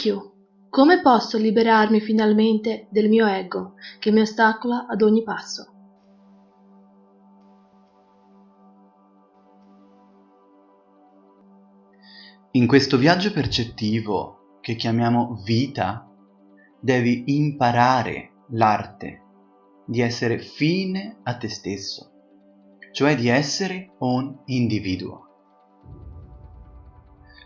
Q. Come posso liberarmi finalmente del mio ego che mi ostacola ad ogni passo? In questo viaggio percettivo che chiamiamo vita, devi imparare l'arte di essere fine a te stesso, cioè di essere un individuo.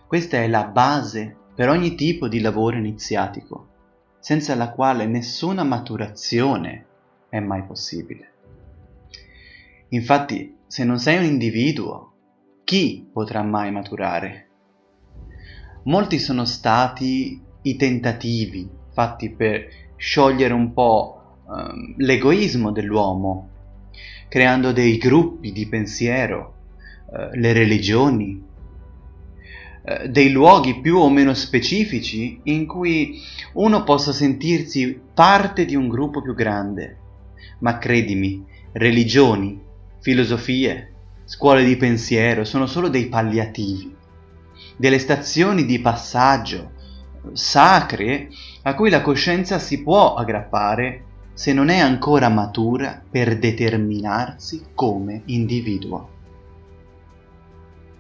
Questa è la base per ogni tipo di lavoro iniziatico, senza la quale nessuna maturazione è mai possibile. Infatti, se non sei un individuo, chi potrà mai maturare? Molti sono stati i tentativi fatti per sciogliere un po' um, l'egoismo dell'uomo, creando dei gruppi di pensiero, uh, le religioni, eh, dei luoghi più o meno specifici in cui uno possa sentirsi parte di un gruppo più grande. Ma credimi, religioni, filosofie, scuole di pensiero sono solo dei palliativi, delle stazioni di passaggio sacre a cui la coscienza si può aggrappare se non è ancora matura per determinarsi come individuo.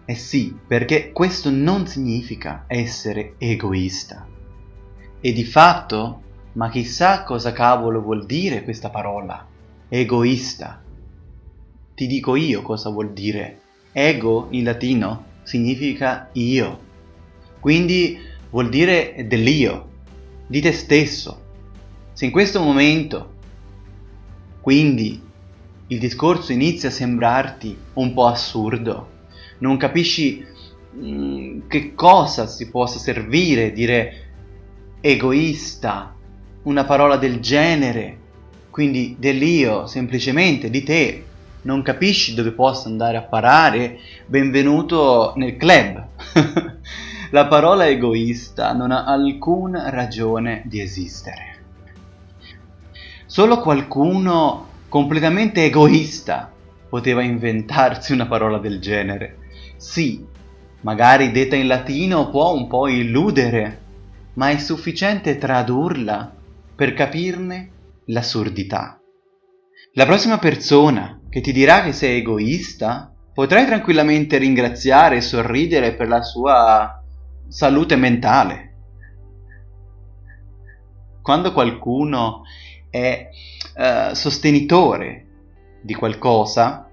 Eh sì, perché questo non significa essere egoista. E di fatto, ma chissà cosa cavolo vuol dire questa parola, egoista. Ti dico io cosa vuol dire. Ego in latino significa io. Quindi vuol dire dell'io, di te stesso. Se in questo momento, quindi, il discorso inizia a sembrarti un po' assurdo, non capisci mh, mm, che cosa si possa servire dire egoista, una parola del genere, quindi dell'io, semplicemente di te, non capisci dove possa andare a parare, benvenuto nel club. La parola egoista non ha alcuna ragione di esistere. Solo qualcuno completamente egoista poteva inventarsi una parola del genere. Sì, magari detta in latino può un po' illudere, ma è sufficiente tradurla per capirne l'assurdità. La prossima persona che ti dirà che sei egoista, potrai tranquillamente ringraziare e sorridere per la sua salute mentale. Quando qualcuno è uh, sostenitore di qualcosa,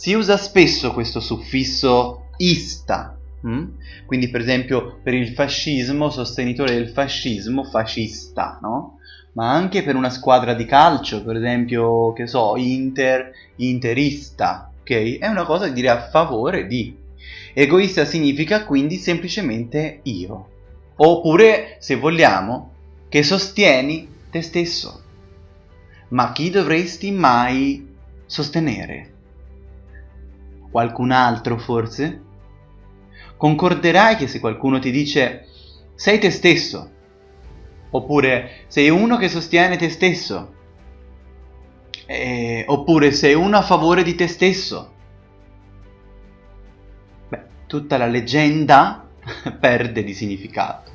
si usa spesso questo suffisso ista. Mm? Quindi per esempio per il fascismo, sostenitore del fascismo, fascista, no? Ma anche per una squadra di calcio, per esempio, che so, Inter, interista, ok? È una cosa di dire a favore di. Egoista significa quindi semplicemente io. Oppure, se vogliamo, che sostieni te stesso. Ma chi dovresti mai sostenere? Qualcun altro forse? concorderai che se qualcuno ti dice sei te stesso, oppure sei uno che sostiene te stesso, eh, oppure sei uno a favore di te stesso, beh, tutta la leggenda perde di significato.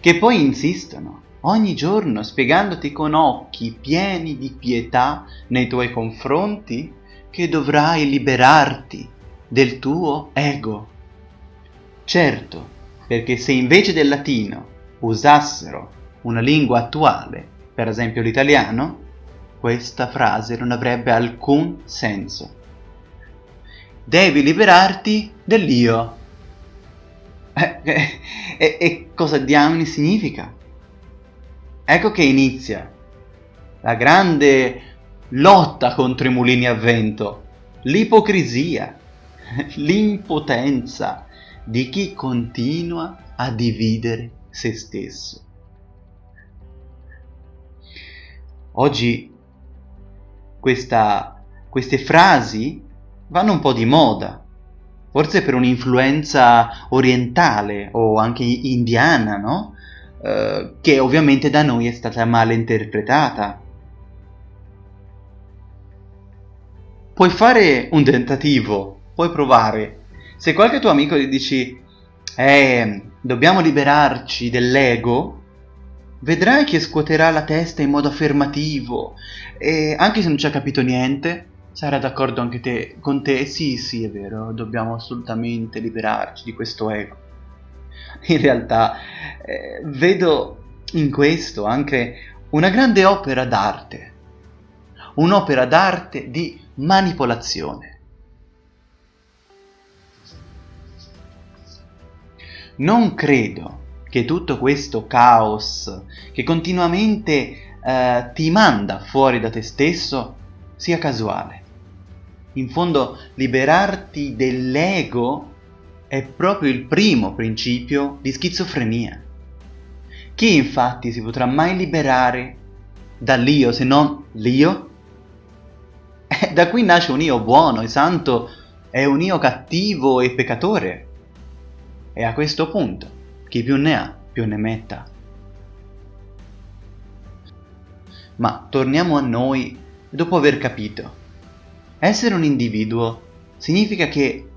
Che poi insistono ogni giorno spiegandoti con occhi pieni di pietà nei tuoi confronti che dovrai liberarti del tuo ego Certo, perché se invece del latino usassero una lingua attuale, per esempio l'italiano, questa frase non avrebbe alcun senso. Devi liberarti dell'io. E eh, eh, cosa diamine significa? Ecco che inizia la grande lotta contro i mulini a vento, l'ipocrisia, l'impotenza, di chi continua a dividere se stesso. Oggi questa, queste frasi vanno un po' di moda, forse per un'influenza orientale o anche indiana, no? Eh, che ovviamente da noi è stata male interpretata. Puoi fare un tentativo, puoi provare. Se qualche tuo amico gli dici eh, dobbiamo liberarci dell'ego, vedrai che scuoterà la testa in modo affermativo. E anche se non ci ha capito niente, sarà d'accordo anche te, con te, sì sì è vero, dobbiamo assolutamente liberarci di questo ego. In realtà eh, vedo in questo anche una grande opera d'arte, un'opera d'arte di manipolazione. Non credo che tutto questo caos che continuamente eh, ti manda fuori da te stesso sia casuale. In fondo, liberarti dell'ego è proprio il primo principio di schizofrenia. Chi infatti si potrà mai liberare dall'io se non l'io? Da qui nasce un io buono e santo e un io cattivo e peccatore. E a questo punto, chi più ne ha, più ne metta. Ma torniamo a noi dopo aver capito. Essere un individuo significa che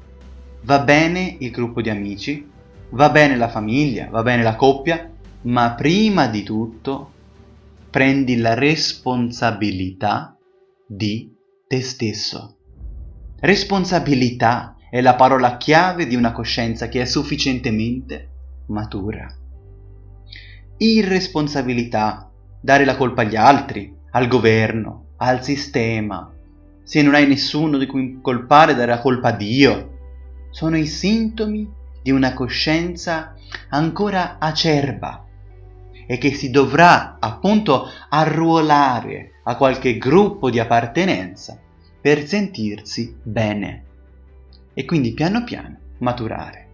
va bene il gruppo di amici, va bene la famiglia, va bene la coppia, ma prima di tutto prendi la responsabilità di te stesso. Responsabilità è la parola chiave di una coscienza che è sufficientemente matura. Irresponsabilità, dare la colpa agli altri, al governo, al sistema. Se non hai nessuno di cui colpare, dare la colpa a Dio. Sono i sintomi di una coscienza ancora acerba e che si dovrà appunto arruolare a qualche gruppo di appartenenza per sentirsi bene e quindi piano piano maturare.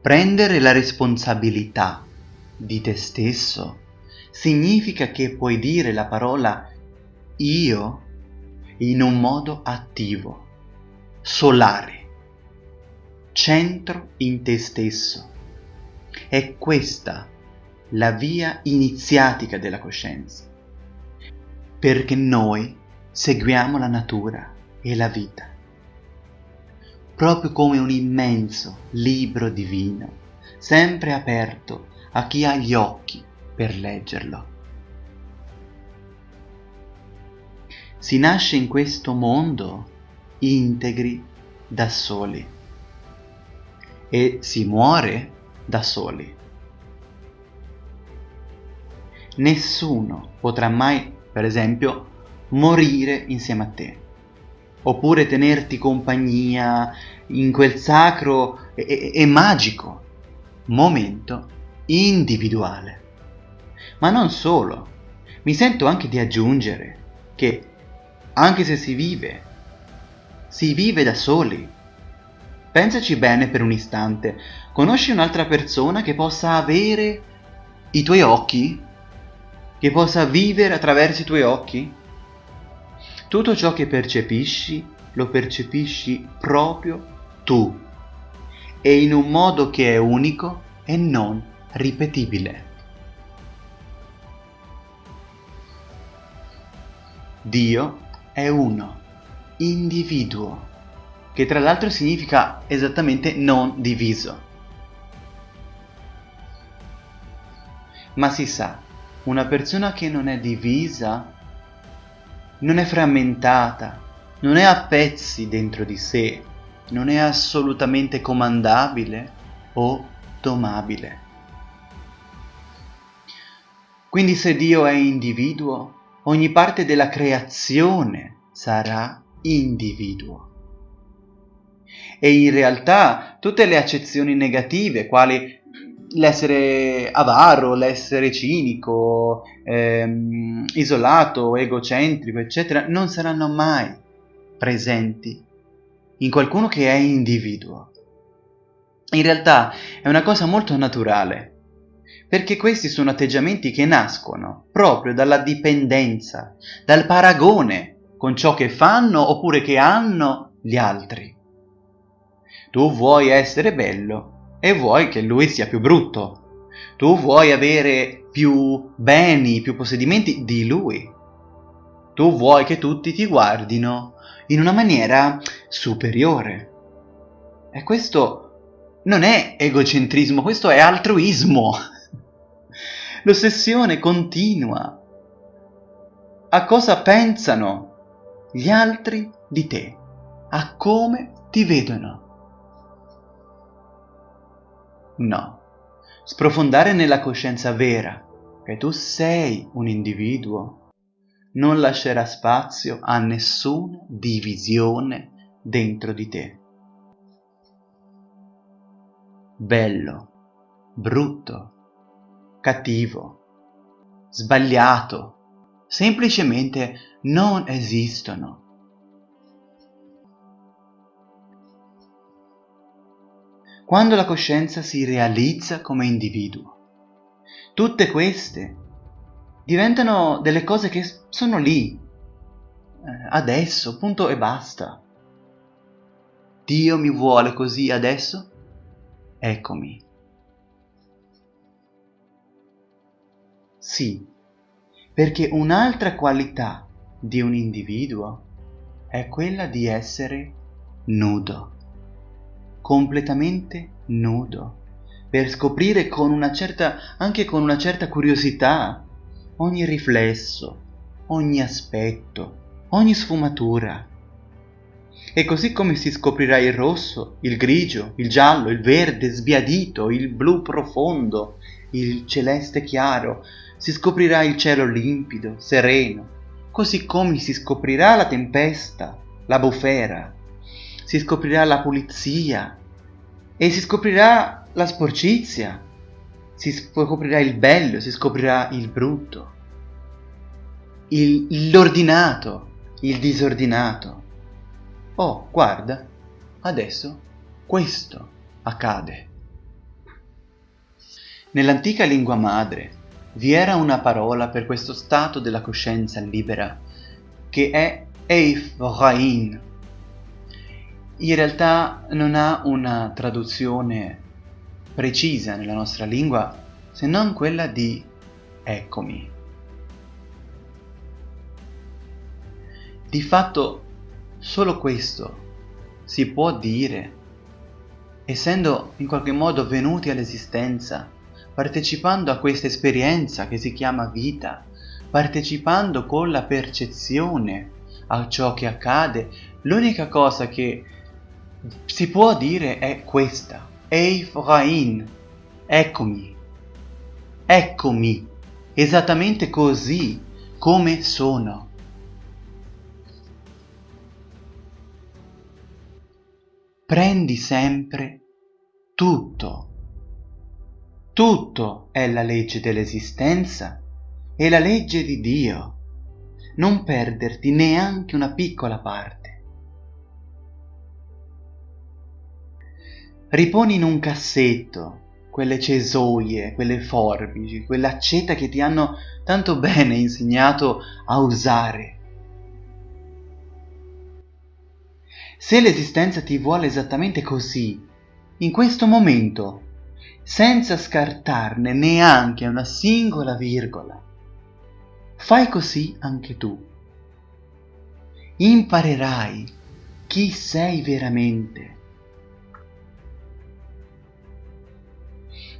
Prendere la responsabilità di te stesso significa che puoi dire la parola io in un modo attivo, solare, centro in te stesso. È questa la via iniziatica della coscienza, perché noi seguiamo la natura e la vita, proprio come un immenso libro divino, sempre aperto a chi ha gli occhi per leggerlo. Si nasce in questo mondo integri da soli e si muore da soli. Nessuno potrà mai, per esempio, morire insieme a te, oppure tenerti compagnia in quel sacro e, e, e magico momento individuale. Ma non solo, mi sento anche di aggiungere che anche se si vive, si vive da soli. Pensaci bene per un istante, conosci un'altra persona che possa avere i tuoi occhi? Che possa vivere attraverso i tuoi occhi? Tutto ciò che percepisci lo percepisci proprio tu e in un modo che è unico e non ripetibile. Dio è uno, individuo, che tra l'altro significa esattamente non diviso. Ma si sa, una persona che non è divisa non è frammentata, non è a pezzi dentro di sé, non è assolutamente comandabile o domabile. Quindi se Dio è individuo, ogni parte della creazione sarà individuo. E in realtà tutte le accezioni negative, quali l'essere avaro, l'essere cinico, ehm, isolato, egocentrico, eccetera, non saranno mai presenti in qualcuno che è individuo. In realtà è una cosa molto naturale, perché questi sono atteggiamenti che nascono proprio dalla dipendenza, dal paragone con ciò che fanno oppure che hanno gli altri. Tu vuoi essere bello e vuoi che lui sia più brutto. Tu vuoi avere più beni, più possedimenti di lui. Tu vuoi che tutti ti guardino in una maniera superiore. E questo non è egocentrismo, questo è altruismo. L'ossessione continua a cosa pensano gli altri di te, a come ti vedono. No, sprofondare nella coscienza vera che tu sei un individuo non lascerà spazio a nessuna divisione dentro di te. Bello, brutto, cattivo, sbagliato, semplicemente non esistono. Quando la coscienza si realizza come individuo, tutte queste diventano delle cose che sono lì, eh, adesso, punto e basta. Dio mi vuole così adesso? Eccomi. Sì, perché un'altra qualità di un individuo è quella di essere nudo, completamente nudo, per scoprire con una certa, anche con una certa curiosità, ogni riflesso, ogni aspetto, ogni sfumatura. E così come si scoprirà il rosso, il grigio, il giallo, il verde sbiadito, il blu profondo, il celeste chiaro, si scoprirà il cielo limpido, sereno, così come si scoprirà la tempesta, la bufera, si scoprirà la pulizia e si scoprirà la sporcizia, si scoprirà il bello, si scoprirà il brutto, il, l'ordinato, il disordinato. Oh, guarda, adesso questo accade. Nell'antica lingua madre vi era una parola per questo stato della coscienza libera, che è Eif Rain. In realtà non ha una traduzione precisa nella nostra lingua se non quella di eccomi. Di fatto solo questo si può dire, essendo in qualche modo venuti all'esistenza partecipando a questa esperienza che si chiama vita, partecipando con la percezione a ciò che accade, l'unica cosa che si può dire è questa. Eif Rain, eccomi, eccomi, esattamente così come sono. Prendi sempre tutto tutto è la legge dell'esistenza e la legge di Dio. Non perderti neanche una piccola parte. Riponi in un cassetto quelle cesoie, quelle forbici, quell'accetta che ti hanno tanto bene insegnato a usare. Se l'esistenza ti vuole esattamente così, in questo momento, senza scartarne neanche una singola virgola. Fai così anche tu. Imparerai chi sei veramente.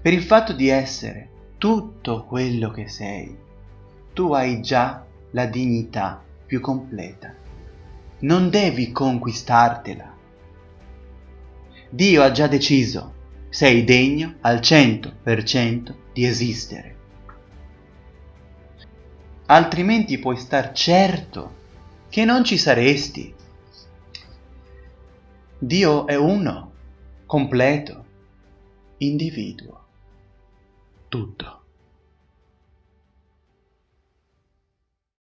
Per il fatto di essere tutto quello che sei, tu hai già la dignità più completa. Non devi conquistartela. Dio ha già deciso sei degno al cento per cento di esistere. Altrimenti puoi star certo che non ci saresti. Dio è uno, completo, individuo, tutto.